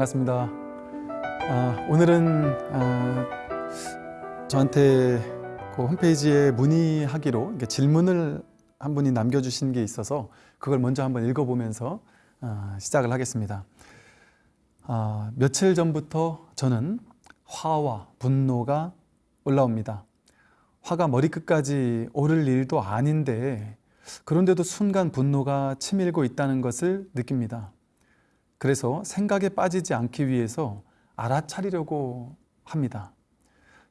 반갑습니다. 아, 오늘은 아, 저한테 그 홈페이지에 문의하기로 질문을 한 분이 남겨주신 게 있어서 그걸 먼저 한번 읽어보면서 아, 시작을 하겠습니다. 아, 며칠 전부터 저는 화와 분노가 올라옵니다. 화가 머리끝까지 오를 일도 아닌데 그런데도 순간 분노가 치밀고 있다는 것을 느낍니다. 그래서 생각에 빠지지 않기 위해서 알아차리려고 합니다.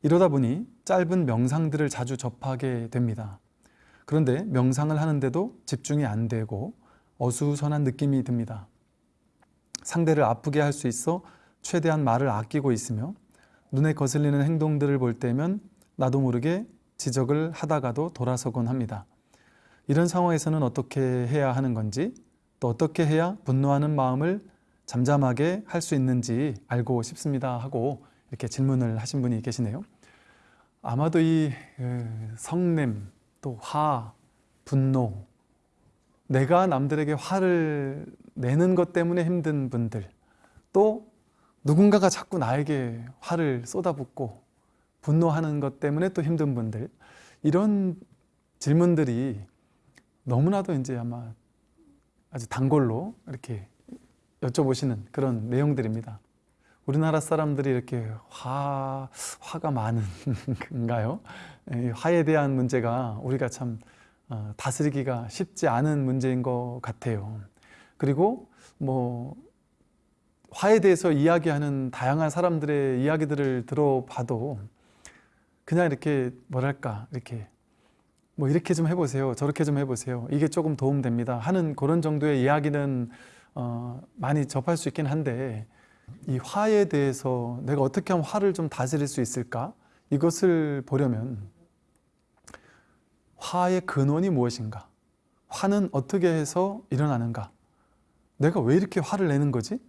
이러다 보니 짧은 명상들을 자주 접하게 됩니다. 그런데 명상을 하는데도 집중이 안 되고 어수선한 느낌이 듭니다. 상대를 아프게 할 수 있어 최대한 말을 아끼고 있으며 눈에 거슬리는 행동들을 볼 때면 나도 모르게 지적을 하다가도 돌아서곤 합니다. 이런 상황에서는 어떻게 해야 하는 건지 또 어떻게 해야 분노하는 마음을 잠잠하게 할 수 있는지 알고 싶습니다 하고 이렇게 질문을 하신 분이 계시네요. 아마도 이 성냄, 또 화, 분노, 내가 남들에게 화를 내는 것 때문에 힘든 분들, 또 누군가가 자꾸 나에게 화를 쏟아붓고 분노하는 것 때문에 또 힘든 분들, 이런 질문들이 너무나도 이제 아마 아주 단골로 이렇게 여쭤보시는 그런 내용들입니다. 우리나라 사람들이 이렇게 화, 화가 많은가요? 화에 대한 문제가 우리가 참 어, 다스리기가 쉽지 않은 문제인 것 같아요. 그리고 뭐 화에 대해서 이야기하는 다양한 사람들의 이야기들을 들어봐도 그냥 이렇게 뭐랄까 이렇게 뭐 이렇게 좀 해보세요 저렇게 좀 해보세요 이게 조금 도움됩니다 하는 그런 정도의 이야기는 어, 많이 접할 수 있긴 한데 이 화에 대해서 내가 어떻게 하면 화를 좀 다스릴 수 있을까? 이것을 보려면 화의 근원이 무엇인가? 화는 어떻게 해서 일어나는가? 내가 왜 이렇게 화를 내는 거지?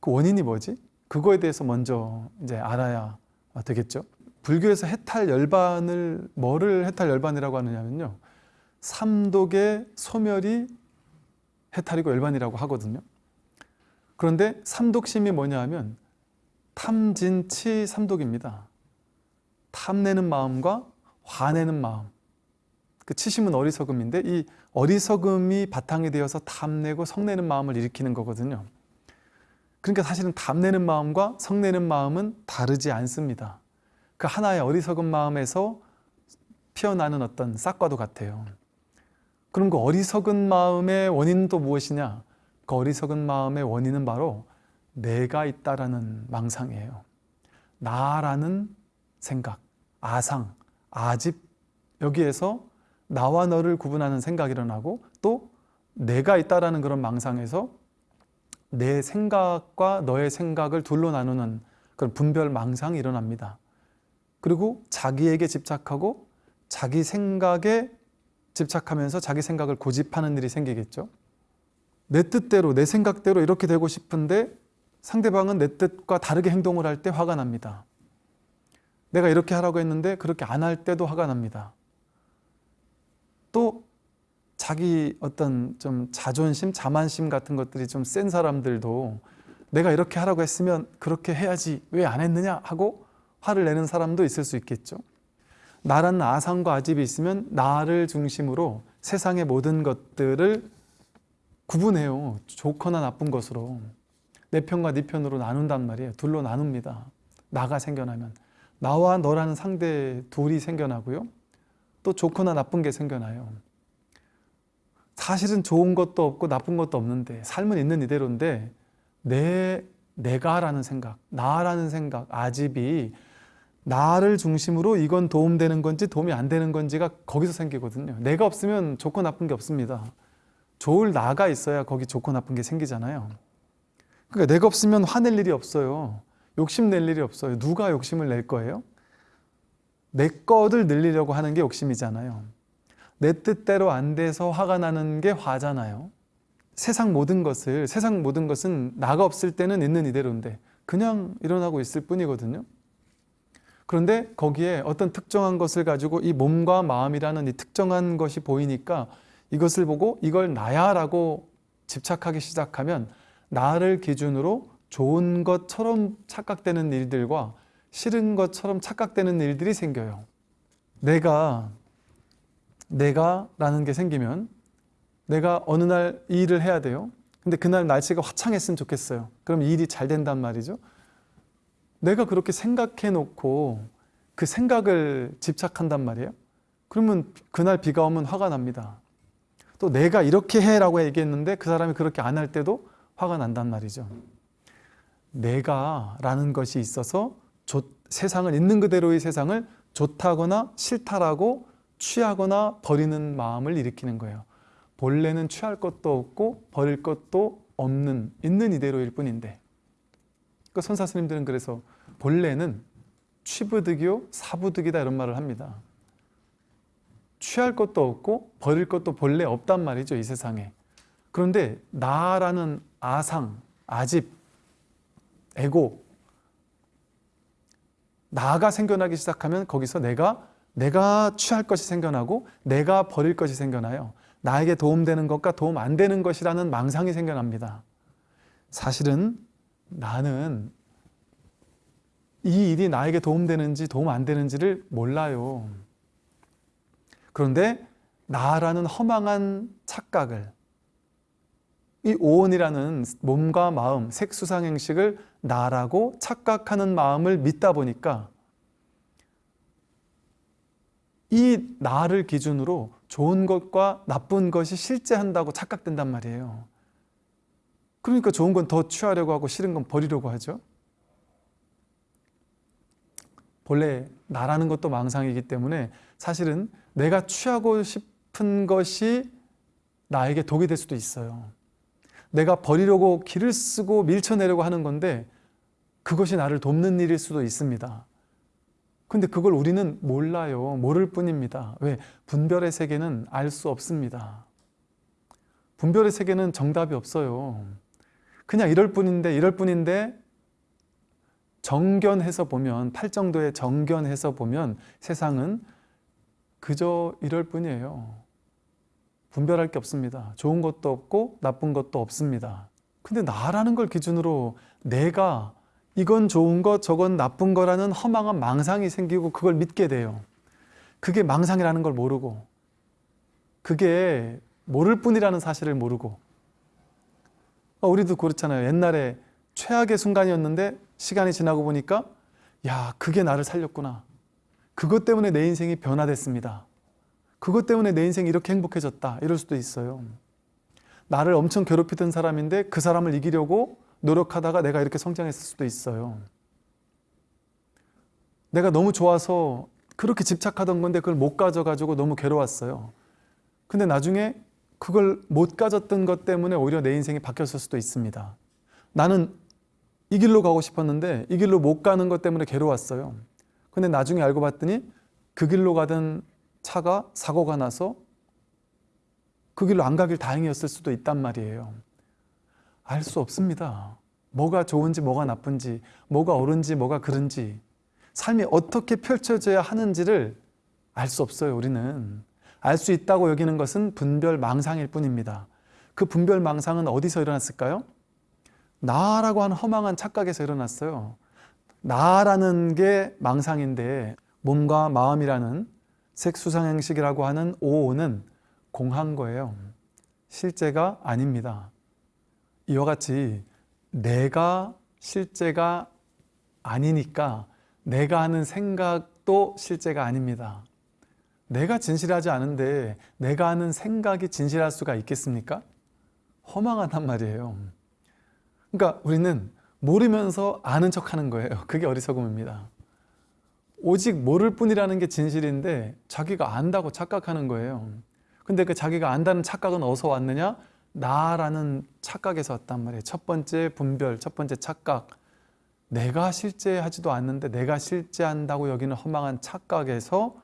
그 원인이 뭐지? 그거에 대해서 먼저 이제 알아야 되겠죠. 불교에서 해탈 열반을 뭐를 해탈 열반이라고 하느냐면요. 삼독의 소멸이 해탈이고 열반이라고 하거든요. 그런데 삼독심이 뭐냐 하면 탐진치 삼독입니다. 탐내는 마음과 화내는 마음. 그 치심은 어리석음인데 이 어리석음이 바탕이 되어서 탐내고 성내는 마음을 일으키는 거거든요. 그러니까 사실은 탐내는 마음과 성내는 마음은 다르지 않습니다. 그 하나의 어리석은 마음에서 피어나는 어떤 싹과도 같아요 그럼 그 어리석은 마음의 원인은 또 무엇이냐? 그 어리석은 마음의 원인은 바로 내가 있다라는 망상이에요. 나라는 생각, 아상, 아집 여기에서 나와 너를 구분하는 생각이 일어나고 또 내가 있다라는 그런 망상에서 내 생각과 너의 생각을 둘로 나누는 그런 분별 망상이 일어납니다. 그리고 자기에게 집착하고 자기 생각에 집착하면서 자기 생각을 고집하는 일이 생기겠죠. 내 뜻대로 내 생각대로 이렇게 되고 싶은데 상대방은 내 뜻과 다르게 행동을 할 때 화가 납니다. 내가 이렇게 하라고 했는데 그렇게 안 할 때도 화가 납니다. 또 자기 어떤 좀 자존심, 자만심 같은 것들이 좀 센 사람들도 내가 이렇게 하라고 했으면 그렇게 해야지 왜 안 했느냐 하고 화를 내는 사람도 있을 수 있겠죠. 나라는 아상과 아집이 있으면 나를 중심으로 세상의 모든 것들을 구분해요. 좋거나 나쁜 것으로. 내 편과 네 편으로 나눈단 말이에요. 둘로 나눕니다. 나가 생겨나면. 나와 너라는 상대 둘이 생겨나고요. 또 좋거나 나쁜 게 생겨나요. 사실은 좋은 것도 없고 나쁜 것도 없는데 삶은 있는 이대로인데 내, 내가라는 생각, 나라는 생각, 아집이 나를 중심으로 이건 도움되는 건지 도움이 안 되는 건지가 거기서 생기거든요. 내가 없으면 좋고 나쁜 게 없습니다. 좋을 나가 있어야 거기 좋고 나쁜 게 생기잖아요. 그러니까 내가 없으면 화낼 일이 없어요. 욕심 낼 일이 없어요. 누가 욕심을 낼 거예요? 내 거를 늘리려고 하는 게 욕심이잖아요. 내 뜻대로 안 돼서 화가 나는 게 화잖아요. 세상 모든 것을 세상 모든 것은 나가 없을 때는 있는 이대로인데 그냥 일어나고 있을 뿐이거든요 그런데 거기에 어떤 특정한 것을 가지고 이 몸과 마음이라는 이 특정한 것이 보이니까 이것을 보고 이걸 나야 라고 집착하기 시작하면 나를 기준으로 좋은 것처럼 착각되는 일들과 싫은 것처럼 착각되는 일들이 생겨요. 내가 내가 라는 게 생기면 내가 어느 날이 일을 해야 돼요. 근데 그날 날씨가 화창했으면 좋겠어요. 그럼 이 일이 잘 된단 말이죠. 내가 그렇게 생각해 놓고 그 생각을 집착한단 말이에요. 그러면 그날 비가 오면 화가 납니다. 또 내가 이렇게 해 라고 얘기했는데 그 사람이 그렇게 안 할 때도 화가 난단 말이죠. 내가 라는 것이 있어서 좋- 세상을 있는 그대로의 세상을 좋다거나 싫다라고 취하거나 버리는 마음을 일으키는 거예요. 본래는 취할 것도 없고 버릴 것도 없는 있는 이대로일 뿐인데 그 선사 스님들은 그래서 본래는 취부득이요 사부득이다 이런 말을 합니다. 취할 것도 없고 버릴 것도 본래 없단 말이죠 이 세상에. 그런데 나라는 아상, 아집, 에고 나가 생겨나기 시작하면 거기서 내가 내가 취할 것이 생겨나고 내가 버릴 것이 생겨나요. 나에게 도움되는 것과 도움 안 되는 것이라는 망상이 생겨납니다. 사실은 나는 이 일이 나에게 도움되는지 도움 안 되는지를 몰라요. 그런데 나라는 허망한 착각을 이 오온이라는 몸과 마음, 색수상행식을 나라고 착각하는 마음을 믿다 보니까 이 나를 기준으로 좋은 것과 나쁜 것이 실제한다고 착각된단 말이에요. 그러니까 좋은 건 더 취하려고 하고 싫은 건 버리려고 하죠. 본래 나라는 것도 망상이기 때문에 사실은 내가 취하고 싶은 것이 나에게 독이 될 수도 있어요. 내가 버리려고 길을 쓰고 밀쳐내려고 하는 건데 그것이 나를 돕는 일일 수도 있습니다. 근데 그걸 우리는 몰라요. 모를 뿐입니다. 왜? 분별의 세계는 알 수 없습니다. 분별의 세계는 정답이 없어요. 그냥 이럴 뿐인데 이럴 뿐인데 정견해서 보면 팔정도에 정견해서 보면 세상은 그저 이럴 뿐이에요. 분별할 게 없습니다. 좋은 것도 없고 나쁜 것도 없습니다. 근데 나라는 걸 기준으로 내가 이건 좋은 것, 저건 나쁜 거라는 허망한 망상이 생기고 그걸 믿게 돼요. 그게 망상이라는 걸 모르고 그게 모를 뿐이라는 사실을 모르고 어, 우리도 그렇잖아요. 옛날에 최악의 순간이었는데 시간이 지나고 보니까 야 그게 나를 살렸구나. 그것 때문에 내 인생이 변화됐습니다. 그것 때문에 내 인생이 이렇게 행복해졌다. 이럴 수도 있어요. 나를 엄청 괴롭히던 사람인데 그 사람을 이기려고 노력하다가 내가 이렇게 성장했을 수도 있어요. 내가 너무 좋아서 그렇게 집착하던 건데 그걸 못 가져가지고 너무 괴로웠어요. 근데 나중에 그걸 못 가졌던 것 때문에 오히려 내 인생이 바뀌었을 수도 있습니다. 나는 이 길로 가고 싶었는데 이 길로 못 가는 것 때문에 괴로웠어요. 근데 나중에 알고 봤더니 그 길로 가던 차가 사고가 나서 그 길로 안 가길 다행이었을 수도 있단 말이에요. 알 수 없습니다. 뭐가 좋은지 뭐가 나쁜지 뭐가 옳은지 뭐가 그른지 삶이 어떻게 펼쳐져야 하는지를 알 수 없어요 우리는 알 수 있다고 여기는 것은 분별 망상일 뿐입니다 그 분별 망상은 어디서 일어났을까요? 나라고 하는 허망한 착각에서 일어났어요 나라는 게 망상인데 몸과 마음이라는 색수상행식이라고 하는 오오는 공한 거예요 실제가 아닙니다 이와 같이 내가 실제가 아니니까 내가 하는 생각도 실제가 아닙니다. 내가 진실하지 않은데 내가 하는 생각이 진실할 수가 있겠습니까? 허망하단 말이에요. 그러니까 우리는 모르면서 아는 척 하는 거예요. 그게 어리석음입니다. 오직 모를 뿐이라는 게 진실인데 자기가 안다고 착각하는 거예요. 근데 그 자기가 안다는 착각은 어디서 왔느냐? 나라는 착각에서 왔단 말이에요. 첫 번째 분별, 첫 번째 착각. 내가 실제하지도 않는데 내가 실제한다고 여기는 허망한 착각에서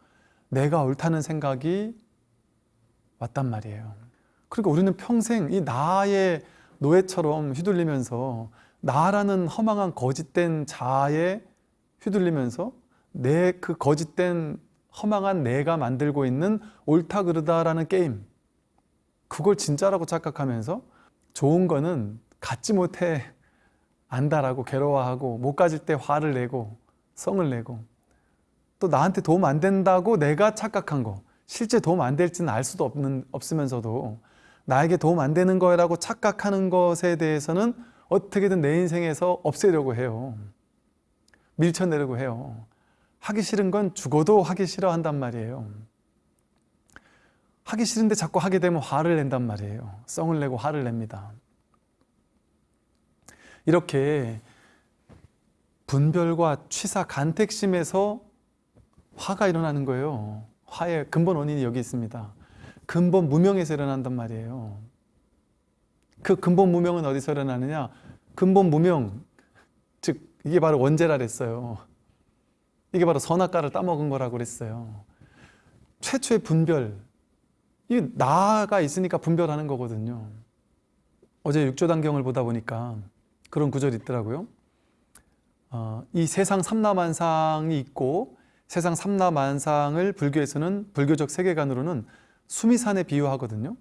내가 옳다는 생각이 왔단 말이에요. 그러니까 우리는 평생 이 나의 노예처럼 휘둘리면서 나라는 허망한 거짓된 자아에 휘둘리면서 내 그 거짓된 허망한 내가 만들고 있는 옳다 그르다라는 게임 그걸 진짜라고 착각하면서 좋은 거는 갖지 못해 안다라고 괴로워하고 못 가질 때 화를 내고 성을 내고 또 나한테 도움 안 된다고 내가 착각한 거 실제 도움 안 될지는 알 수도 없는, 없으면서도 나에게 도움 안 되는 거라고 착각하는 것에 대해서는 어떻게든 내 인생에서 없애려고 해요. 밀쳐내려고 해요. 하기 싫은 건 죽어도 하기 싫어한단 말이에요. 하기 싫은데 자꾸 하게 되면 화를 낸단 말이에요. 썽을 내고 화를 냅니다. 이렇게 분별과 취사, 간택심에서 화가 일어나는 거예요. 화의 근본 원인이 여기 있습니다. 근본 무명에서 일어난단 말이에요. 그 근본 무명은 어디서 일어나느냐? 근본 무명, 즉 이게 바로 원죄라 그랬어요. 이게 바로 선악과를 따먹은 거라고 그랬어요. 최초의 분별, 이 나가 있으니까 분별하는 거거든요. 어제 육조단경을 보다 보니까 그런 구절이 있더라고요. 어, 이 세상 삼라만상이 있고 세상 삼라만상을 불교에서는 불교적 세계관으로는 수미산에 비유하거든요.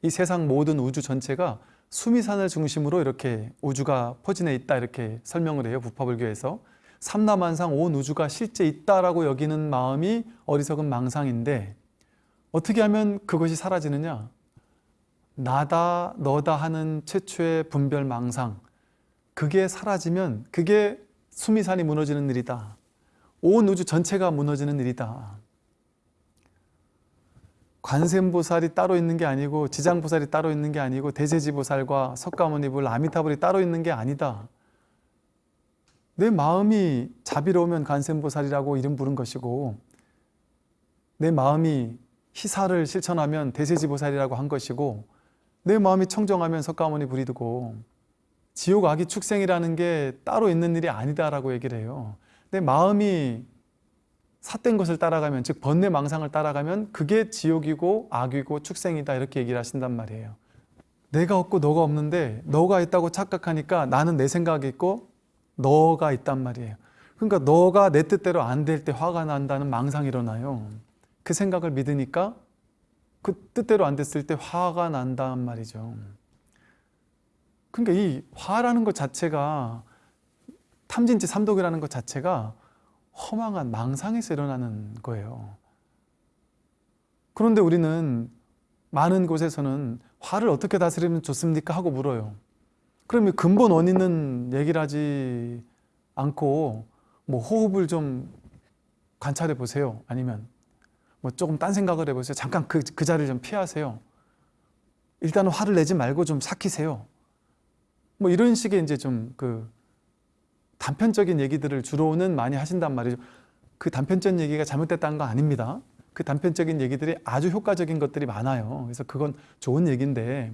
이 세상 모든 우주 전체가 수미산을 중심으로 이렇게 우주가 포진해 있다 이렇게 설명을 해요. 부파불교에서 삼라만상 온 우주가 실제 있다라고 여기는 마음이 어리석은 망상인데 어떻게 하면 그것이 사라지느냐? 나다 너다 하는 최초의 분별 망상 그게 사라지면 그게 수미산이 무너지는 일이다. 온 우주 전체가 무너지는 일이다. 관세음보살이 따로 있는 게 아니고 지장보살이 따로 있는 게 아니고 대제지보살과 석가모니불, 아미타불이 따로 있는 게 아니다. 내 마음이 자비로우면 관세음보살이라고 이름 부른 것이고 내 마음이 희사를 실천하면 대세지보살이라고 한 것이고 내 마음이 청정하면 석가모니 불이두고 지옥 악이 축생이라는 게 따로 있는 일이 아니다라고 얘기를 해요. 내 마음이 삿된 것을 따라가면 즉 번뇌 망상을 따라가면 그게 지옥이고 악이고 축생이다 이렇게 얘기를 하신단 말이에요. 내가 없고 너가 없는데 너가 있다고 착각하니까 나는 내 생각이 있고 너가 있단 말이에요. 그러니까 너가 내 뜻대로 안 될 때 화가 난다는 망상이 일어나요. 그 생각을 믿으니까 그 뜻대로 안 됐을 때 화가 난단 말이죠. 그러니까 이 화라는 것 자체가 탐진치 삼독이라는 것 자체가 허망한 망상에서 일어나는 거예요. 그런데 우리는 많은 곳에서는 화를 어떻게 다스리면 좋습니까? 하고 물어요. 그러면 근본 원인은 얘기를 하지 않고 뭐 호흡을 좀 관찰해 보세요. 아니면 뭐 조금 딴 생각을 해보세요. 잠깐 그, 그 자리를 좀 피하세요. 일단은 화를 내지 말고 좀 삭히세요. 뭐 이런 식의 이제 좀 그 단편적인 얘기들을 주로는 많이 하신단 말이죠. 그 단편적인 얘기가 잘못됐다는 거 아닙니다. 그 단편적인 얘기들이 아주 효과적인 것들이 많아요. 그래서 그건 좋은 얘기인데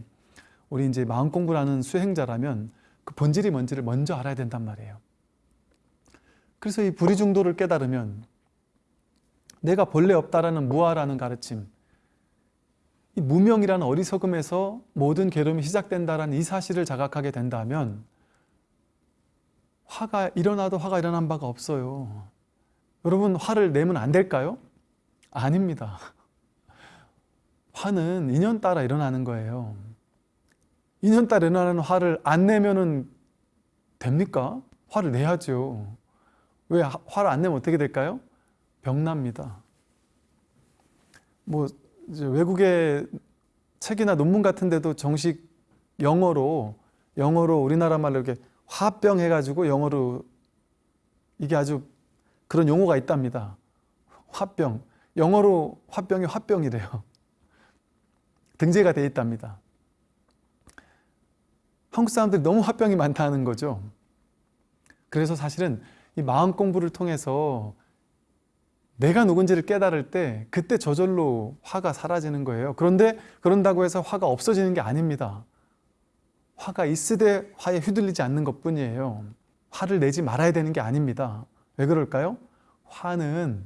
우리 이제 마음 공부라는 수행자라면 그 본질이 뭔지를 먼저 알아야 된단 말이에요. 그래서 이 불의 중도를 깨달으면 내가 본래 없다라는 무아라는 가르침 이 무명이라는 어리석음에서 모든 괴로움이 시작된다라는 이 사실을 자각하게 된다면 화가 일어나도 화가 일어난 바가 없어요. 여러분 화를 내면 안 될까요? 아닙니다. 화는 인연 따라 일어나는 거예요. 인연 따라 일어나는 화를 안 내면은 됩니까? 화를 내야죠. 왜 화를 안 내면 어떻게 될까요? 병납니다. 뭐 외국의 책이나 논문 같은 데도 정식 영어로 영어로 우리나라 말로 이렇게 화병 해가지고 영어로 이게 아주 그런 용어가 있답니다. 화병. 영어로 화병이 화병이래요. 등재가 돼 있답니다. 한국 사람들이 너무 화병이 많다는 거죠. 그래서 사실은 이 마음 공부를 통해서 내가 누군지를 깨달을 때 그때 저절로 화가 사라지는 거예요. 그런데 그런다고 해서 화가 없어지는 게 아닙니다. 화가 있으되 화에 휘둘리지 않는 것 뿐이에요. 화를 내지 말아야 되는 게 아닙니다. 왜 그럴까요? 화는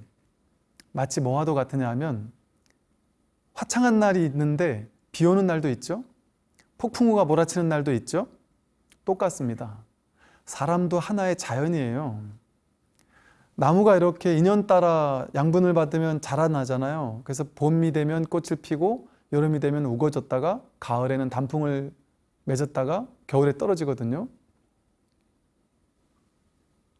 마치 뭐와도 같으냐 하면 화창한 날이 있는데 비 오는 날도 있죠. 폭풍우가 몰아치는 날도 있죠. 똑같습니다. 사람도 하나의 자연이에요. 나무가 이렇게 인연 따라 양분을 받으면 자라나잖아요. 그래서 봄이 되면 꽃을 피고 여름이 되면 우거졌다가 가을에는 단풍을 맺었다가 겨울에 떨어지거든요.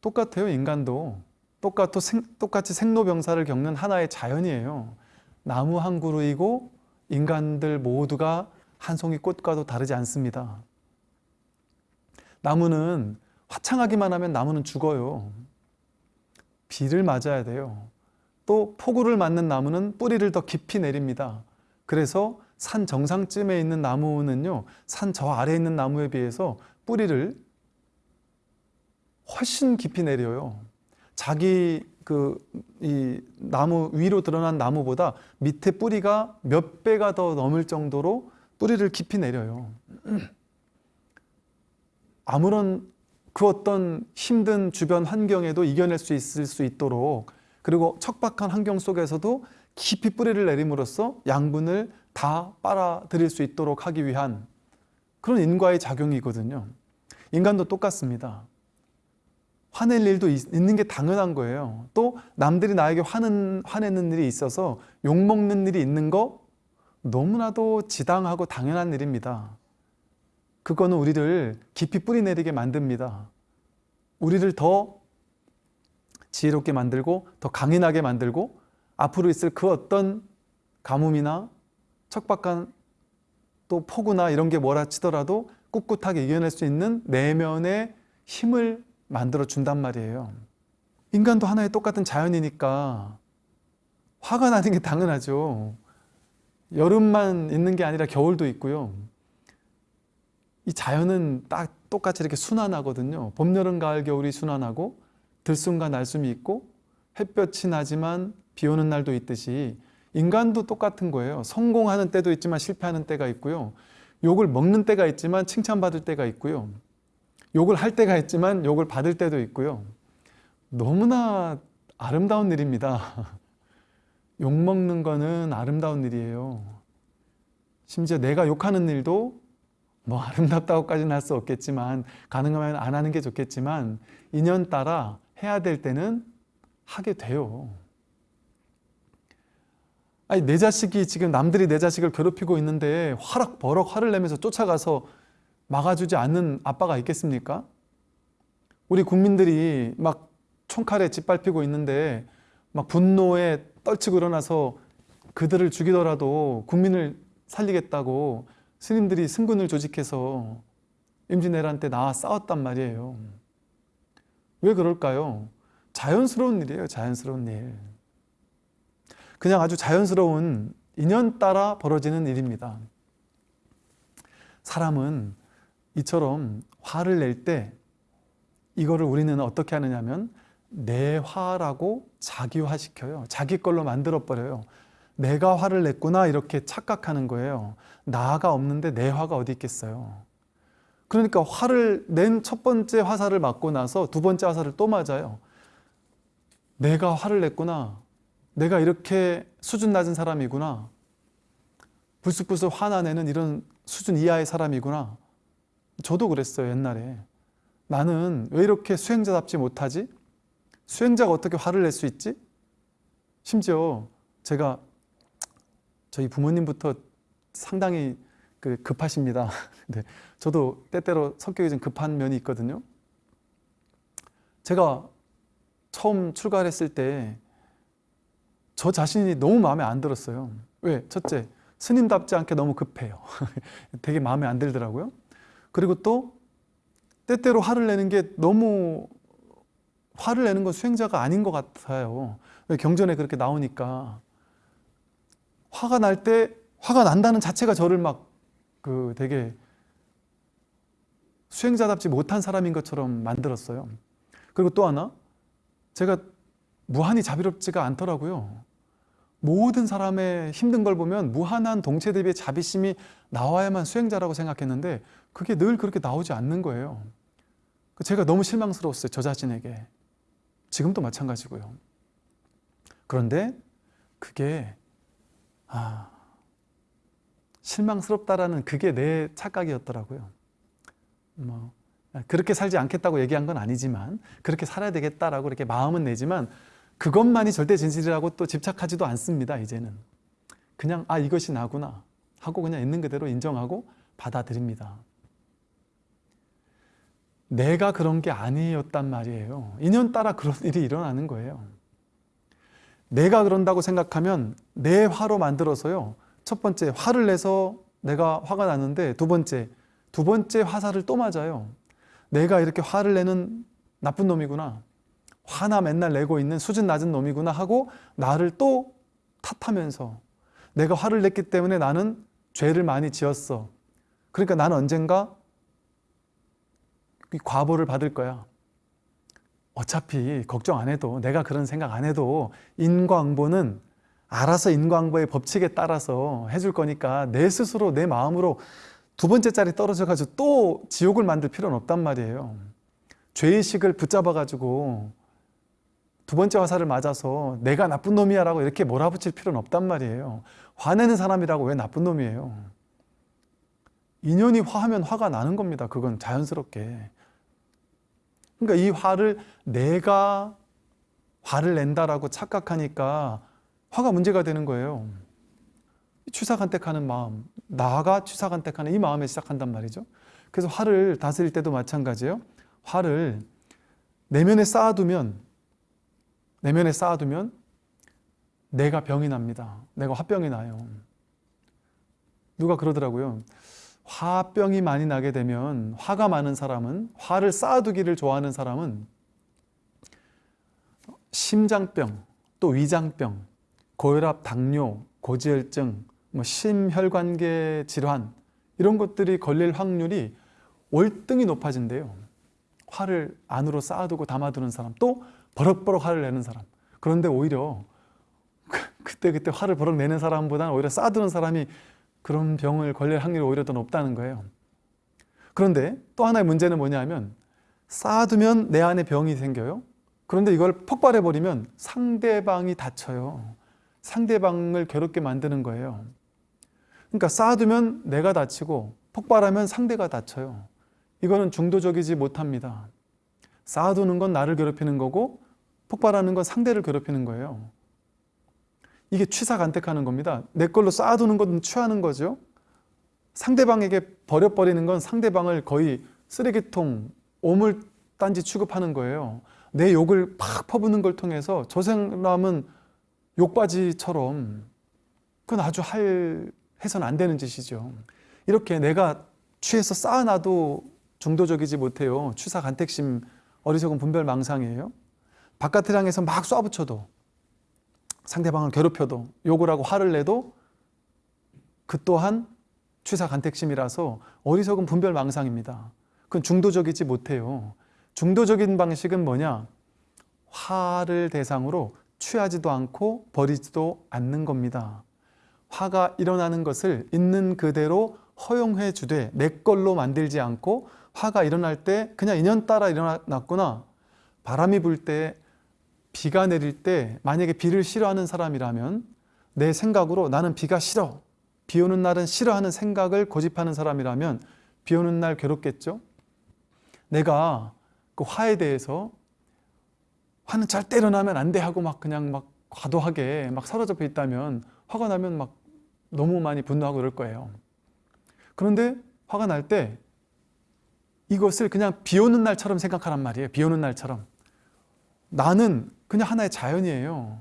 똑같아요, 인간도. 똑같고 생, 똑같이 생로병사를 겪는 하나의 자연이에요. 나무 한 그루이고 인간들 모두가 한 송이 꽃과도 다르지 않습니다. 나무는 화창하기만 하면 나무는 죽어요. 비를 맞아야 돼요. 또 폭우를 맞는 나무는 뿌리를 더 깊이 내립니다. 그래서 산 정상쯤에 있는 나무는요, 산 저 아래에 있는 나무에 비해서 뿌리를 훨씬 깊이 내려요. 자기 그 이 나무 위로 드러난 나무보다 밑에 뿌리가 몇 배가 더 넘을 정도로 뿌리를 깊이 내려요. 아무런 그 어떤 힘든 주변 환경에도 이겨낼 수 있을 수 있도록 그리고 척박한 환경 속에서도 깊이 뿌리를 내림으로써 양분을 다 빨아들일 수 있도록 하기 위한 그런 인과의 작용이거든요. 인간도 똑같습니다. 화낼 일도 있, 는 게 당연한 거예요. 또 남들이 나에게 화는, 화내는 일이 있어서 욕먹는 일이 있는 거 너무나도 지당하고 당연한 일입니다. 그거는 우리를 깊이 뿌리내리게 만듭니다. 우리를 더 지혜롭게 만들고 더 강인하게 만들고 앞으로 있을 그 어떤 가뭄이나 척박한 또 폭우나 이런 게 뭐라 치더라도 꿋꿋하게 이겨낼 수 있는 내면의 힘을 만들어 준단 말이에요. 인간도 하나의 똑같은 자연이니까 화가 나는 게 당연하죠. 여름만 있는 게 아니라 겨울도 있고요. 이 자연은 딱 똑같이 이렇게 순환하거든요. 봄, 여름, 가을, 겨울이 순환하고 들숨과 날숨이 있고 햇볕이 나지만 비 오는 날도 있듯이 인간도 똑같은 거예요. 성공하는 때도 있지만 실패하는 때가 있고요. 욕을 먹는 때가 있지만 칭찬받을 때가 있고요. 욕을 할 때가 있지만 욕을 받을 때도 있고요. 너무나 아름다운 일입니다. 욕 먹는 거는 아름다운 일이에요. 심지어 내가 욕하는 일도 뭐 아름답다고까지는 할 수 없겠지만 가능하면 안 하는 게 좋겠지만 인연 따라 해야 될 때는 하게 돼요. 아니 내 자식이 지금 남들이 내 자식을 괴롭히고 있는데 화락 버럭 화를 내면서 쫓아가서 막아주지 않는 아빠가 있겠습니까? 우리 국민들이 막 총칼에 짓밟히고 있는데 막 분노에 떨치고 일어나서 그들을 죽이더라도 국민을 살리겠다고 스님들이 승군을 조직해서 임진왜란 때 나와 싸웠단 말이에요. 왜 그럴까요? 자연스러운 일이에요. 자연스러운 일. 그냥 아주 자연스러운 인연 따라 벌어지는 일입니다. 사람은 이처럼 화를 낼 때 이거를 우리는 어떻게 하느냐 면 내 화라고 자기화 시켜요. 자기 걸로 만들어 버려요. 내가 화를 냈구나 이렇게 착각하는 거예요. 나가 없는데 내 화가 어디 있겠어요. 그러니까 화를 낸 첫 번째 화살을 맞고 나서 두 번째 화살을 또 맞아요. 내가 화를 냈구나. 내가 이렇게 수준 낮은 사람이구나. 불쑥불쑥 화나내는 이런 수준 이하의 사람이구나. 저도 그랬어요 옛날에. 나는 왜 이렇게 수행자답지 못하지? 수행자가 어떻게 화를 낼 수 있지? 심지어 제가 저희 부모님부터 상당히 그 급하십니다. 네, 저도 때때로 성격이 좀 급한 면이 있거든요. 제가 처음 출가를 했을 때 저 자신이 너무 마음에 안 들었어요. 왜? 첫째, 스님답지 않게 너무 급해요. 되게 마음에 안 들더라고요. 그리고 또 때때로 화를 내는 게 너무 화를 내는 건 수행자가 아닌 것 같아요. 왜 경전에 그렇게 나오니까 화가 날 때 화가 난다는 자체가 저를 막 그 되게 수행자답지 못한 사람인 것처럼 만들었어요. 그리고 또 하나 제가 무한히 자비롭지가 않더라고요. 모든 사람의 힘든 걸 보면 무한한 동체 대비의 자비심이 나와야만 수행자라고 생각했는데 그게 늘 그렇게 나오지 않는 거예요. 제가 너무 실망스러웠어요. 저 자신에게. 지금도 마찬가지고요. 그런데 그게 아, 실망스럽다라는 그게 내 착각이었더라고요. 뭐 그렇게 살지 않겠다고 얘기한 건 아니지만 그렇게 살아야 되겠다라고 이렇게 마음은 내지만 그것만이 절대 진실이라고 또 집착하지도 않습니다. 이제는 그냥 아 이것이 나구나 하고 그냥 있는 그대로 인정하고 받아들입니다. 내가 그런 게 아니었단 말이에요. 인연 따라 그런 일이 일어나는 거예요. 내가 그런다고 생각하면 내 화로 만들어서요. 첫 번째 화를 내서 내가 화가 났는데 두 번째 두 번째 화살을 또 맞아요. 내가 이렇게 화를 내는 나쁜 놈이구나. 화나 맨날 내고 있는 수준 낮은 놈이구나 하고 나를 또 탓하면서 내가 화를 냈기 때문에 나는 죄를 많이 지었어. 그러니까 나는 언젠가 이 과보를 받을 거야. 어차피 걱정 안 해도 내가 그런 생각 안 해도 인과응보는 알아서 인과응보의 법칙에 따라서 해줄 거니까 내 스스로 내 마음으로 두 번째 자리 떨어져 가지고 또 지옥을 만들 필요는 없단 말이에요. 죄의식을 붙잡아 가지고 두 번째 화살을 맞아서 내가 나쁜 놈이야 라고 이렇게 몰아붙일 필요는 없단 말이에요. 화내는 사람이라고 왜 나쁜 놈이에요? 인연이 화하면 화가 나는 겁니다. 그건 자연스럽게. 그러니까 이 화를 내가 화를 낸다라고 착각하니까 화가 문제가 되는 거예요. 취사간택하는 마음, 나가 취사간택하는 이 마음에 시작한단 말이죠. 그래서 화를 다스릴 때도 마찬가지예요. 화를 내면에 쌓아두면 내면에 쌓아두면 내가 병이 납니다. 내가 화병이 나요. 누가 그러더라고요. 화병이 많이 나게 되면 화가 많은 사람은 화를 쌓아두기를 좋아하는 사람은 심장병, 또 위장병, 고혈압, 당뇨, 고지혈증, 뭐 심혈관계 질환 이런 것들이 걸릴 확률이 월등히 높아진대요. 화를 안으로 쌓아두고 담아두는 사람, 또 버럭버럭 화를 내는 사람. 그런데 오히려 그때 그때 화를 버럭 내는 사람보다는 오히려 쌓아두는 사람이 그런 병을 걸릴 확률이 오히려 더 높다는 거예요. 그런데 또 하나의 문제는 뭐냐면 쌓아두면 내 안에 병이 생겨요. 그런데 이걸 폭발해버리면 상대방이 다쳐요. 상대방을 괴롭게 만드는 거예요. 그러니까 쌓아두면 내가 다치고 폭발하면 상대가 다쳐요. 이거는 중도적이지 못합니다. 쌓아두는 건 나를 괴롭히는 거고 폭발하는 건 상대를 괴롭히는 거예요. 이게 취사간택하는 겁니다. 내 걸로 쌓아두는 건 취하는 거죠. 상대방에게 버려버리는 건 상대방을 거의 쓰레기통, 오물단지 취급하는 거예요. 내 욕을 팍 퍼부는 걸 통해서 저 사람은 욕바지처럼 그건 아주 할 해서는 안 되는 짓이죠. 이렇게 내가 취해서 쌓아놔도 중도적이지 못해요. 취사 간택심, 어리석은 분별 망상이에요. 바깥을 향해서 막 쏴붙여도 상대방을 괴롭혀도 욕을 하고 화를 내도 그 또한 취사 간택심이라서 어리석은 분별 망상입니다. 그건 중도적이지 못해요. 중도적인 방식은 뭐냐? 화를 대상으로 취하지도 않고 버리지도 않는 겁니다. 화가 일어나는 것을 있는 그대로 허용해 주되 내 걸로 만들지 않고 화가 일어날 때 그냥 인연 따라 일어났구나. 바람이 불 때, 비가 내릴 때 만약에 비를 싫어하는 사람이라면 내 생각으로 나는 비가 싫어. 비 오는 날은 싫어하는 생각을 고집하는 사람이라면 비 오는 날 괴롭겠죠? 내가 그 화에 대해서 화는 절대 일어나면 안 돼 하고 막 그냥 막 과도하게 막 사로잡혀 있다면 화가 나면 막 너무 많이 분노하고 그럴 거예요. 그런데 화가 날 때 이것을 그냥 비 오는 날처럼 생각하란 말이에요. 비 오는 날처럼. 나는 그냥 하나의 자연이에요.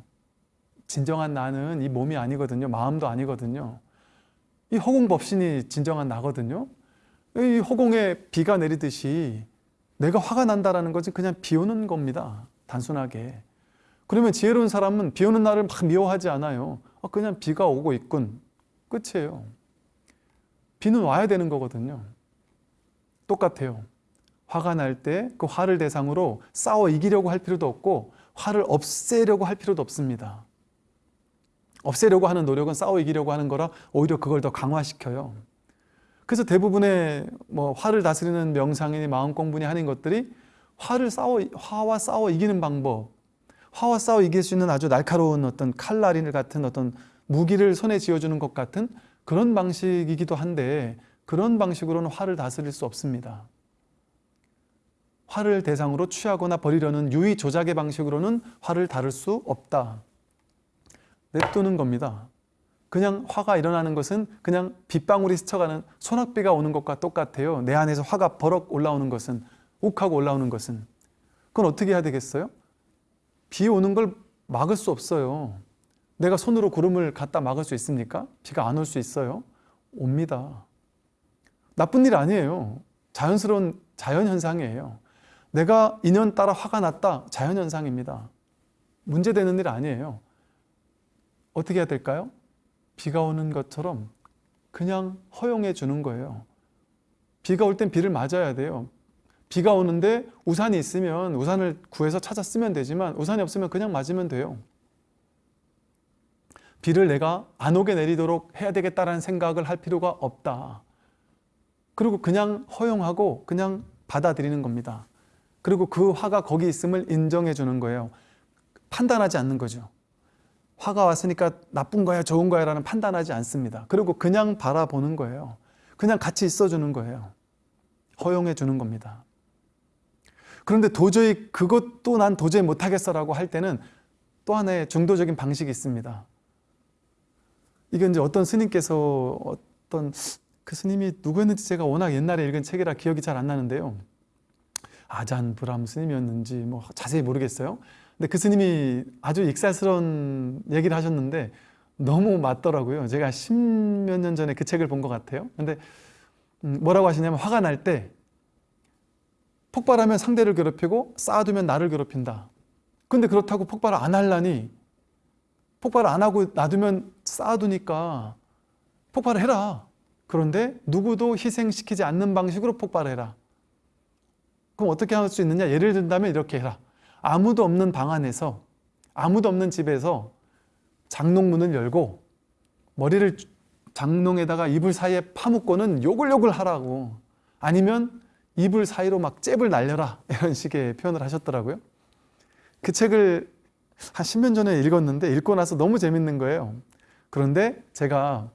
진정한 나는 이 몸이 아니거든요. 마음도 아니거든요. 이 허공법신이 진정한 나거든요. 이 허공에 비가 내리듯이 내가 화가 난다라는 것은 그냥 비 오는 겁니다. 단순하게. 그러면 지혜로운 사람은 비 오는 날을 막 미워하지 않아요. 아, 그냥 비가 오고 있군. 끝이에요. 비는 와야 되는 거거든요. 똑같아요. 화가 날 때 그 화를 대상으로 싸워 이기려고 할 필요도 없고 화를 없애려고 할 필요도 없습니다. 없애려고 하는 노력은 싸워 이기려고 하는 거라 오히려 그걸 더 강화시켜요. 그래서 대부분의 뭐 화를 다스리는 명상이니 마음 공부니 하는 것들이 화를 싸워 화와 싸워 이기는 방법, 화와 싸워 이길 수 있는 아주 날카로운 어떤 칼날인 같은 어떤 무기를 손에 쥐어주는 것 같은 그런 방식이기도 한데 그런 방식으로는 화를 다스릴 수 없습니다. 화를 대상으로 취하거나 버리려는 유의 조작의 방식으로는 화를 다룰 수 없다. 냅두는 겁니다. 그냥 화가 일어나는 것은 그냥 빗방울이 스쳐가는 소낙비가 오는 것과 똑같아요. 내 안에서 화가 버럭 올라오는 것은 욱하고 올라오는 것은 그건 어떻게 해야 되겠어요? 비 오는 걸 막을 수 없어요. 내가 손으로 구름을 갖다 막을 수 있습니까? 비가 안 올 수 있어요? 옵니다. 나쁜 일 아니에요. 자연스러운 자연현상이에요. 내가 인연 따라 화가 났다. 자연현상입니다. 문제되는 일 아니에요. 어떻게 해야 될까요? 비가 오는 것처럼 그냥 허용해 주는 거예요. 비가 올 땐 비를 맞아야 돼요. 비가 오는데 우산이 있으면 우산을 구해서 찾아 쓰면 되지만 우산이 없으면 그냥 맞으면 돼요. 비를 내가 안 오게 내리도록 해야 되겠다라는 생각을 할 필요가 없다. 그리고 그냥 허용하고 그냥 받아들이는 겁니다. 그리고 그 화가 거기 있음을 인정해 주는 거예요. 판단하지 않는 거죠. 화가 왔으니까 나쁜 거야, 좋은 거야 라는 판단하지 않습니다. 그리고 그냥 바라보는 거예요. 그냥 같이 있어 주는 거예요. 허용해 주는 겁니다. 그런데 도저히 그것도 난 도저히 못하겠어 라고 할 때는 또 하나의 중도적인 방식이 있습니다. 이게 이제 어떤 스님께서 어떤 그 스님이 누구였는지 제가 워낙 옛날에 읽은 책이라 기억이 잘 안 나는데요. 아잔 브람 스님이었는지 뭐 자세히 모르겠어요. 근데 그 스님이 아주 익살스러운 얘기를 하셨는데 너무 맞더라고요. 제가 십몇 년 전에 그 책을 본 것 같아요. 근데 음, 뭐라고 하시냐면 화가 날 때 폭발하면 상대를 괴롭히고 쌓아두면 나를 괴롭힌다. 근데 그렇다고 폭발을 안 하려니 폭발을 안 하고 놔두면 쌓아두니까 폭발을 해라. 그런데 누구도 희생시키지 않는 방식으로 폭발해라. 그럼 어떻게 할 수 있느냐? 예를 든다면 이렇게 해라. 아무도 없는 방 안에서 아무도 없는 집에서 장롱문을 열고 머리를 장롱에다가 이불 사이에 파묻고는 요글요글 하라고 아니면 이불 사이로 막 잽을 날려라 이런 식의 표현을 하셨더라고요. 그 책을 한 10년 전에 읽었는데 읽고 나서 너무 재밌는 거예요. 그런데 제가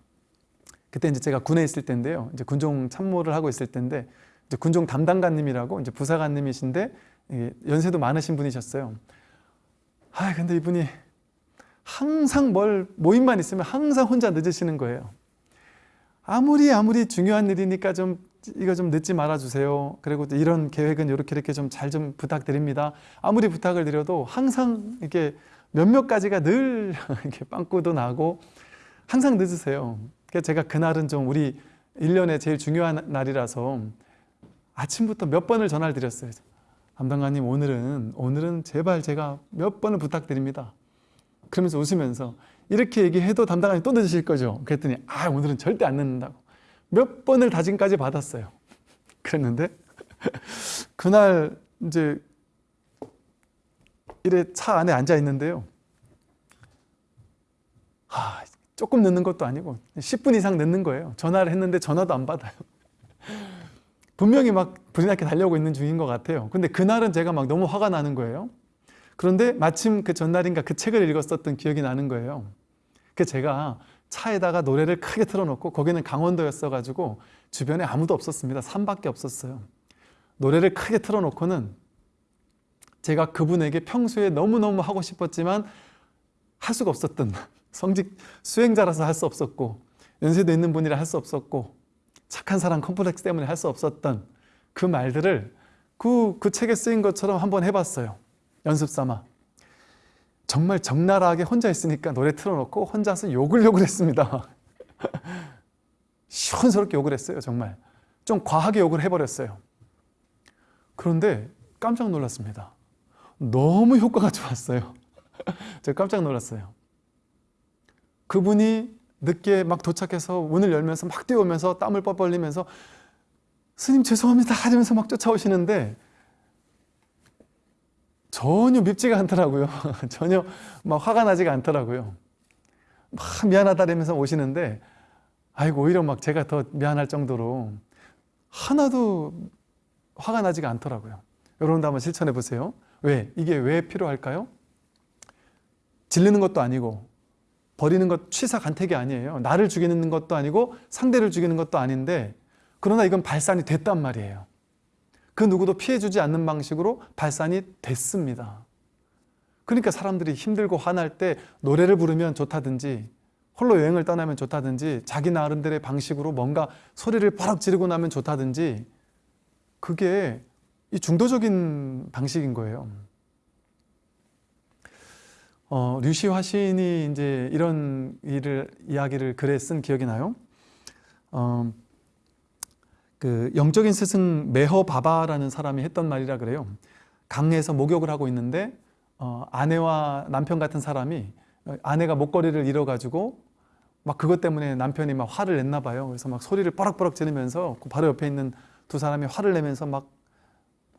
그때 이제 제가 군에 있을 때인데요. 이제 군종 참모를 하고 있을 때인데 이제 군종 담당관님이라고 이제 부사관님이신데 연세도 많으신 분이셨어요. 아 근데 이분이 항상 뭘 모임만 있으면 항상 혼자 늦으시는 거예요. 아무리 아무리 중요한 일이니까 좀 이거 좀 늦지 말아 주세요. 그리고 이런 계획은 이렇게 이렇게 좀 잘좀 부탁드립니다. 아무리 부탁을 드려도 항상 이렇게 몇몇 가지가 늘 이렇게 빵꾸도 나고 항상 늦으세요. 그래서 제가 그날은 좀 우리 1년에 제일 중요한 날이라서 아침부터 몇 번을 전화를 드렸어요. 담당관님 오늘은 오늘은 제발 제가 몇 번을 부탁드립니다. 그러면서 웃으면서 이렇게 얘기해도 담당관이 또 늦으실 거죠. 그랬더니 아 오늘은 절대 안 늦는다고 몇 번을 다짐까지 받았어요. 그랬는데 그날 이제 이래 차 안에 앉아 있는데요. 아, 조금 늦는 것도 아니고 10분 이상 늦는 거예요. 전화를 했는데 전화도 안 받아요. 분명히 막 불이 나게 달려오고 있는 중인 것 같아요. 근데 그날은 제가 막 너무 화가 나는 거예요. 그런데 마침 그 전날인가 그 책을 읽었었던 기억이 나는 거예요. 그 제가 차에다가 노래를 크게 틀어놓고 거기는 강원도였어가지고 주변에 아무도 없었습니다. 산밖에 없었어요. 노래를 크게 틀어놓고는 제가 그분에게 평소에 너무너무 하고 싶었지만 할 수가 없었던 성직 수행자라서 할 수 없었고 연세도 있는 분이라 할 수 없었고 착한 사람 컴플렉스 때문에 할 수 없었던 그 말들을 그, 그 책에 쓰인 것처럼 한번 해봤어요. 연습 삼아. 정말 적나라하게 혼자 있으니까 노래 틀어놓고 혼자서 욕을 욕을 했습니다. 시원스럽게 욕을 했어요. 정말. 좀 과하게 욕을 해버렸어요. 그런데 깜짝 놀랐습니다. 너무 효과가 좋았어요. 제가 깜짝 놀랐어요. 그분이 늦게 막 도착해서 문을 열면서 막 뛰어오면서 땀을 뻘뻘 흘리면서 스님 죄송합니다 하면서 막 쫓아오시는데 전혀 밉지가 않더라고요. 전혀 막 화가 나지가 않더라고요. 막 미안하다면서 오시는데 아이고 오히려 막 제가 더 미안할 정도로 하나도 화가 나지가 않더라고요. 여러분도 한번 실천해 보세요. 왜? 이게 왜 필요할까요? 질르는 것도 아니고 버리는 것 취사 간택이 아니에요. 나를 죽이는 것도 아니고 상대를 죽이는 것도 아닌데 그러나 이건 발산이 됐단 말이에요. 그 누구도 피해주지 않는 방식으로 발산이 됐습니다. 그러니까 사람들이 힘들고 화날 때 노래를 부르면 좋다든지 홀로 여행을 떠나면 좋다든지 자기 나름대로의 방식으로 뭔가 소리를 버럭 지르고 나면 좋다든지 그게 이 중도적인 방식인 거예요. 어, 류시화 시인이 이제 이런 일을 이야기를 글에 쓴 기억이 나요. 어, 그 영적인 스승 메허 바바라는 사람이 했던 말이라 그래요. 강에서 목욕을 하고 있는데 어, 아내와 남편 같은 사람이 어, 아내가 목걸이를 잃어가지고 막 그것 때문에 남편이 막 화를 냈나 봐요. 그래서 막 소리를 뻐럭뻐럭 지르면서 그 바로 옆에 있는 두 사람이 화를 내면서 막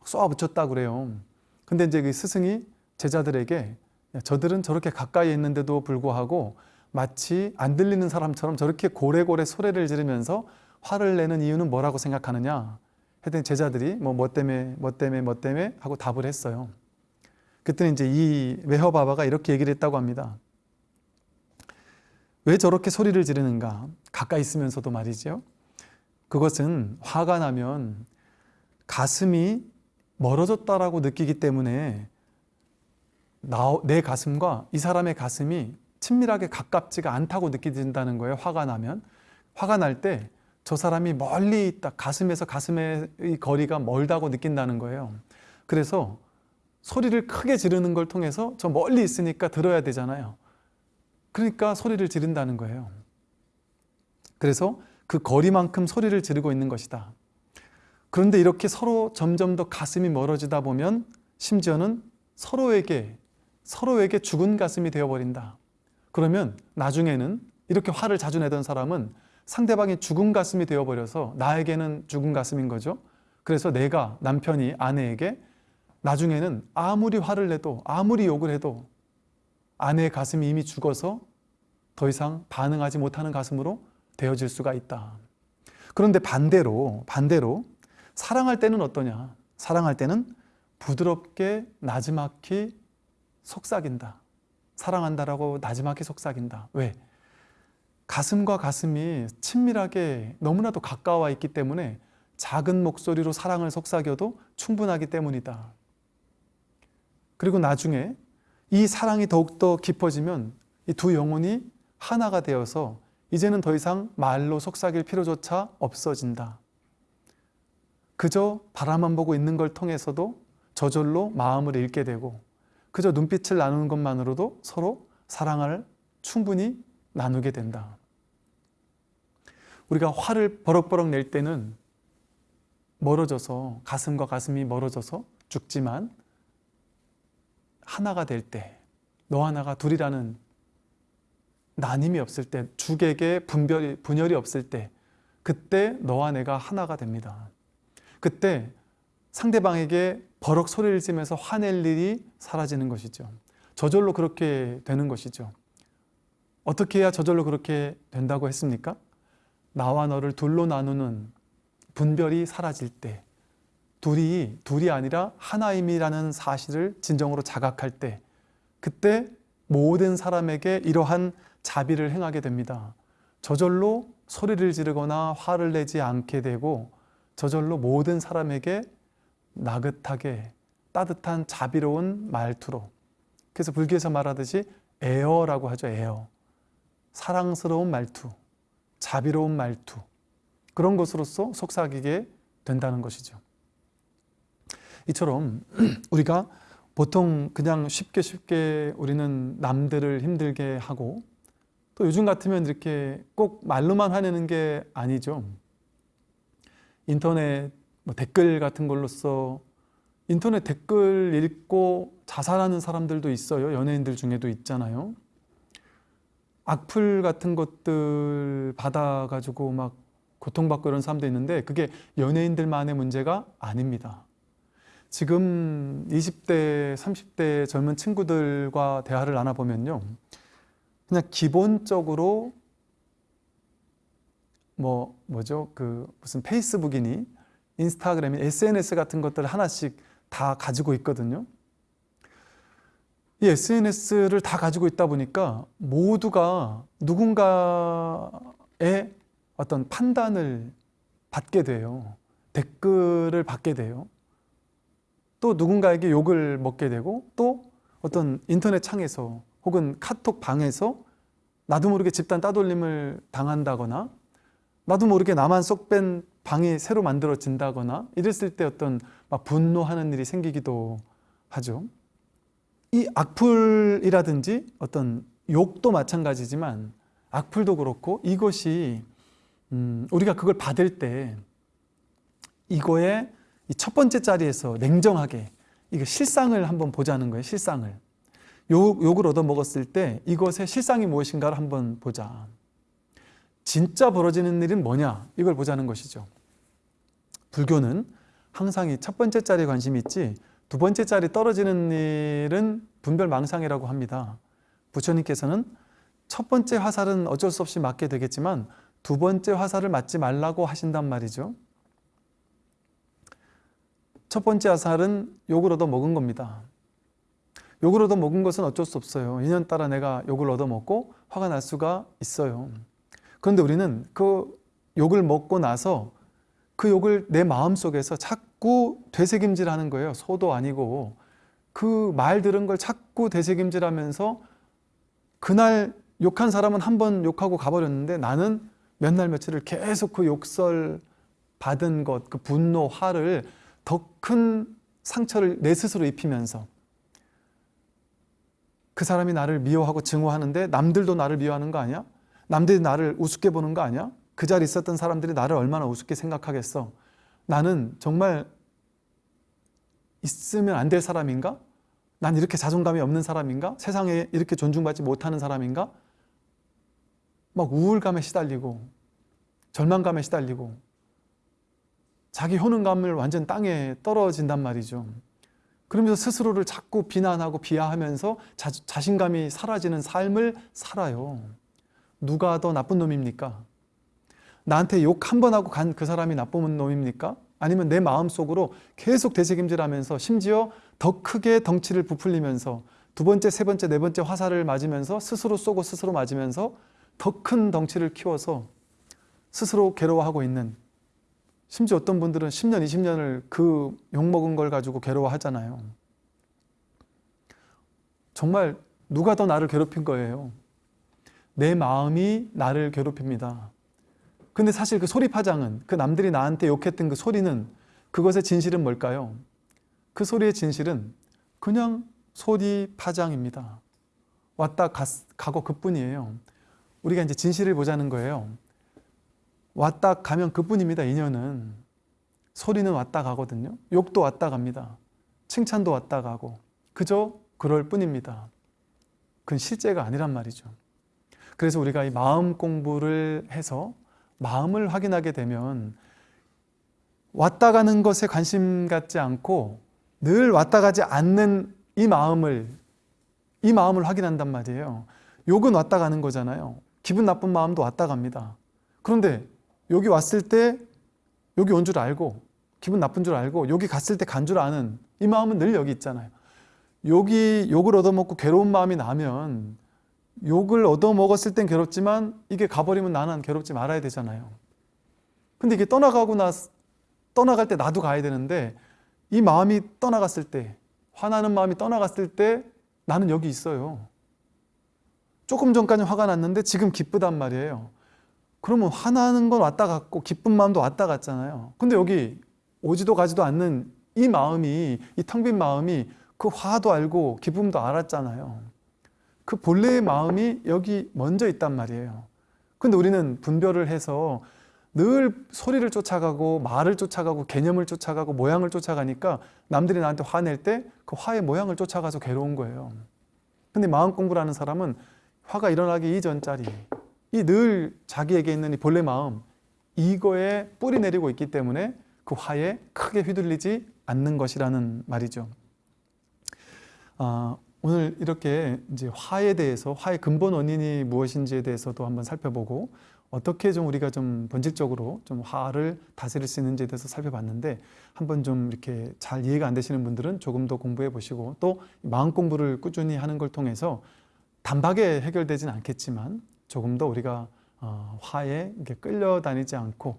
쏘아붙였다 그래요. 근데 이제 그 스승이 제자들에게 야, 저들은 저렇게 가까이 있는데도 불구하고 마치 안 들리는 사람처럼 저렇게 고래고래 소리를 지르면서 화를 내는 이유는 뭐라고 생각하느냐? 했더니 제자들이 뭐, 뭐 때문에, 뭐 때문에, 뭐 때문에 하고 답을 했어요. 그랬더니 이제 이 외허바바가 이렇게 얘기를 했다고 합니다. 왜 저렇게 소리를 지르는가? 가까이 있으면서도 말이죠. 그것은 화가 나면 가슴이 멀어졌다라고 느끼기 때문에 나, 내 가슴과 이 사람의 가슴이 친밀하게 가깝지가 않다고 느껴진다는 거예요. 화가 나면. 화가 날 때 저 사람이 멀리 있다. 가슴에서 가슴의 거리가 멀다고 느낀다는 거예요. 그래서 소리를 크게 지르는 걸 통해서 저 멀리 있으니까 들어야 되잖아요. 그러니까 소리를 지른다는 거예요. 그래서 그 거리만큼 소리를 지르고 있는 것이다. 그런데 이렇게 서로 점점 더 가슴이 멀어지다 보면 심지어는 서로에게 서로에게 죽은 가슴이 되어버린다. 그러면 나중에는 이렇게 화를 자주 내던 사람은 상대방이 죽은 가슴이 되어버려서 나에게는 죽은 가슴인 거죠. 그래서 내가 남편이 아내에게 나중에는 아무리 화를 내도 아무리 욕을 해도 아내의 가슴이 이미 죽어서 더 이상 반응하지 못하는 가슴으로 되어질 수가 있다. 그런데 반대로 반대로 사랑할 때는 어떠냐? 사랑할 때는 부드럽게 나지막히 속삭인다. 사랑한다라고 나지막히 속삭인다. 왜? 가슴과 가슴이 친밀하게 너무나도 가까워 있기 때문에 작은 목소리로 사랑을 속삭여도 충분하기 때문이다. 그리고 나중에 이 사랑이 더욱더 깊어지면 이 두 영혼이 하나가 되어서 이제는 더 이상 말로 속삭일 필요조차 없어진다. 그저 바라만 보고 있는 걸 통해서도 저절로 마음을 읽게 되고 그저 눈빛을 나누는 것만으로도 서로 사랑을 충분히 나누게 된다. 우리가 화를 버럭버럭 낼 때는 멀어져서 가슴과 가슴이 멀어져서 죽지만 하나가 될 때 너 하나가 둘이라는 나님이 없을 때 죽에게 분별이, 분열이 없을 때 그때 너와 내가 하나가 됩니다. 그때 상대방에게 버럭 소리를 지면서 화낼 일이 사라지는 것이죠. 저절로 그렇게 되는 것이죠. 어떻게 해야 저절로 그렇게 된다고 했습니까? 나와 너를 둘로 나누는 분별이 사라질 때 둘이 둘이 아니라 하나임이라는 사실을 진정으로 자각할 때 그때 모든 사람에게 이러한 자비를 행하게 됩니다. 저절로 소리를 지르거나 화를 내지 않게 되고 저절로 모든 사람에게 나긋하게 따뜻한 자비로운 말투로 그래서 불교에서 말하듯이 에어라고 하죠. 에어. 사랑스러운 말투, 자비로운 말투 그런 것으로서 속삭이게 된다는 것이죠. 이처럼 우리가 보통 그냥 쉽게 쉽게 우리는 남들을 힘들게 하고 또 요즘 같으면 이렇게 꼭 말로만 화내는 게 아니죠. 인터넷 뭐 댓글 같은 걸로써 인터넷 댓글 읽고 자살하는 사람들도 있어요. 연예인들 중에도 있잖아요. 악플 같은 것들 받아가지고 막 고통받고 이런 사람도 있는데 그게 연예인들만의 문제가 아닙니다. 지금 20대, 30대 젊은 친구들과 대화를 나눠보면요. 그냥 기본적으로 뭐, 뭐죠? 그 무슨 페이스북이니 인스타그램이 SNS 같은 것들 하나씩 다 가지고 있거든요. 이 SNS를 다 가지고 있다 보니까 모두가 누군가의 어떤 판단을 받게 돼요. 댓글을 받게 돼요. 또 누군가에게 욕을 먹게 되고 또 어떤 인터넷 창에서 혹은 카톡 방에서 나도 모르게 집단 따돌림을 당한다거나 나도 모르게 나만 쏙 뺀 방이 새로 만들어진다거나 이랬을 때 어떤 막 분노하는 일이 생기기도 하죠. 이 악플이라든지 어떤 욕도 마찬가지지만 악플도 그렇고 이것이 음, 우리가 그걸 받을 때 이거의 이첫 번째 자리에서 냉정하게 이거 실상을 한번 보자는 거예요. 실상을. 욕, 욕을 얻어 먹었을 때 이것의 실상이 무엇인가를 한번 보자. 진짜 벌어지는 일은 뭐냐? 이걸 보자는 것이죠. 불교는 항상 이 첫 번째 자리에 관심이 있지 두 번째 자리 떨어지는 일은 분별망상이라고 합니다. 부처님께서는 첫 번째 화살은 어쩔 수 없이 맞게 되겠지만 두 번째 화살을 맞지 말라고 하신단 말이죠. 첫 번째 화살은 욕을 얻어 먹은 겁니다. 욕을 얻어 먹은 것은 어쩔 수 없어요. 인연 따라 내가 욕을 얻어 먹고 화가 날 수가 있어요. 그런데 우리는 그 욕을 먹고 나서 그 욕을 내 마음 속에서 자꾸 되새김질하는 거예요. 소도 아니고 그 말 들은 걸 자꾸 되새김질하면서 그날 욕한 사람은 한 번 욕하고 가버렸는데 나는 몇 날 며칠을 계속 그 욕설 받은 것, 그 분노, 화를 더 큰 상처를 내 스스로 입히면서 그 사람이 나를 미워하고 증오하는데 남들도 나를 미워하는 거 아니야? 남들이 나를 우습게 보는 거 아니야? 그 자리에 있었던 사람들이 나를 얼마나 우습게 생각하겠어? 나는 정말 있으면 안 될 사람인가? 난 이렇게 자존감이 없는 사람인가? 세상에 이렇게 존중받지 못하는 사람인가? 막 우울감에 시달리고 절망감에 시달리고 자기 효능감을 완전 땅에 떨어진단 말이죠. 그러면서 스스로를 자꾸 비난하고 비하하면서 자, 자신감이 사라지는 삶을 살아요. 누가 더 나쁜 놈입니까? 나한테 욕 한 번 하고 간 그 사람이 나쁜 놈입니까? 아니면 내 마음속으로 계속 되새김질하면서 심지어 더 크게 덩치를 부풀리면서 두 번째, 세 번째, 네 번째 화살을 맞으면서 스스로 쏘고 스스로 맞으면서 더 큰 덩치를 키워서 스스로 괴로워하고 있는 심지어 어떤 분들은 10년, 20년을 그 욕먹은 걸 가지고 괴로워하잖아요. 정말 누가 더 나를 괴롭힌 거예요. 내 마음이 나를 괴롭힙니다. 근데 사실 그 소리 파장은 그 남들이 나한테 욕했던 그 소리는 그것의 진실은 뭘까요? 그 소리의 진실은 그냥 소리 파장입니다. 왔다 갔, 가고 그뿐이에요. 우리가 이제 진실을 보자는 거예요. 왔다 가면 그뿐입니다. 인연은 소리는 왔다 가거든요. 욕도 왔다 갑니다. 칭찬도 왔다 가고 그저 그럴 뿐입니다. 그건 실제가 아니란 말이죠. 그래서 우리가 이 마음 공부를 해서 마음을 확인하게 되면 왔다 가는 것에 관심 갖지 않고 늘 왔다 가지 않는 이 마음을 이 마음을 확인한단 말이에요. 욕은 왔다 가는 거잖아요. 기분 나쁜 마음도 왔다 갑니다. 그런데 여기 왔을 때 여기 온 줄 알고 기분 나쁜 줄 알고 여기 갔을 때 간 줄 아는 이 마음은 늘 여기 있잖아요. 여기 욕을 얻어먹고 괴로운 마음이 나면 욕을 얻어먹었을 땐 괴롭지만 이게 가버리면 나는 괴롭지 말아야 되잖아요. 근데 이게 떠나가고 나 떠나갈 때 나도 가야 되는데 이 마음이 떠나갔을 때 화나는 마음이 떠나갔을 때 나는 여기 있어요. 조금 전까지 화가 났는데 지금 기쁘단 말이에요. 그러면 화나는 건 왔다 갔고 기쁜 마음도 왔다 갔잖아요. 근데 여기 오지도 가지도 않는 이 마음이 이 텅 빈 마음이 그 화도 알고 기쁨도 알았잖아요. 그 본래의 마음이 여기 먼저 있단 말이에요. 근데 우리는 분별을 해서 늘 소리를 쫓아가고 말을 쫓아가고 개념을 쫓아가고 모양을 쫓아가니까 남들이 나한테 화낼 때 그 화의 모양을 쫓아가서 괴로운 거예요. 근데 마음 공부를 하는 사람은 화가 일어나기 이전짜리 이 늘 자기에게 있는 이 본래 마음 이거에 뿌리 내리고 있기 때문에 그 화에 크게 휘둘리지 않는 것이라는 말이죠. 아, 오늘 이렇게 이제 화에 대해서 화의 근본 원인이 무엇인지에 대해서도 한번 살펴보고 어떻게 좀 우리가 좀 본질적으로 좀 화를 다스릴 수 있는지에 대해서 살펴봤는데 한번 좀 이렇게 잘 이해가 안 되시는 분들은 조금 더 공부해 보시고 또 마음 공부를 꾸준히 하는 걸 통해서 단박에 해결되진 않겠지만 조금 더 우리가 어, 화에 이렇게 끌려다니지 않고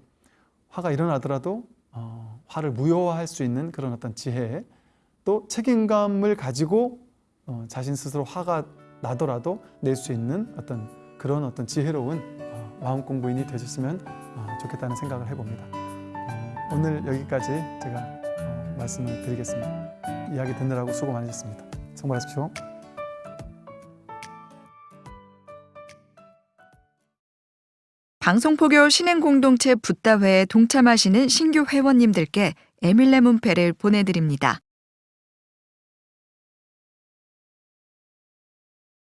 화가 일어나더라도 어, 화를 무효화할 수 있는 그런 어떤 지혜 또 책임감을 가지고 어, 자신 스스로 화가 나더라도 낼 수 있는 어떤 그런 어떤 지혜로운 어, 마음 공부인이 되셨으면 어, 좋겠다는 생각을 해봅니다. 어, 오늘 여기까지 제가 어, 말씀을 드리겠습니다. 이야기 듣느라고 수고 많으셨습니다. 성공하십시오. 방송포교 신행공동체 붓다회에 동참하시는 신규 회원님들께 에밀레 문패를 보내드립니다.